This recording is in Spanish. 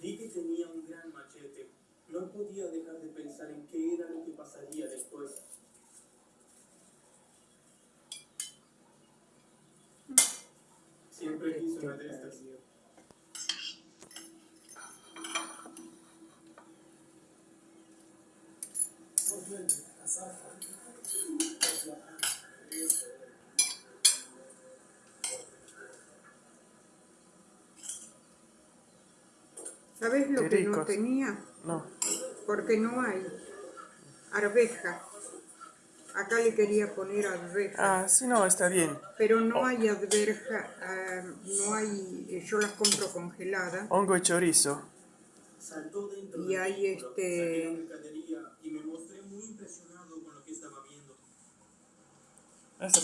Vi que tenía un gran machete. No podía dejar de pensar en qué era lo que pasaría después. Siempre quise una de estas. ¿Sabes lo que no tenía? No. Porque no hay arveja. Acá le quería poner arveja, Ah, sí, no, está bien. pero no hay arveja, ah, no hay, eh, yo las compro congeladas Hongo y chorizo. Y hay este,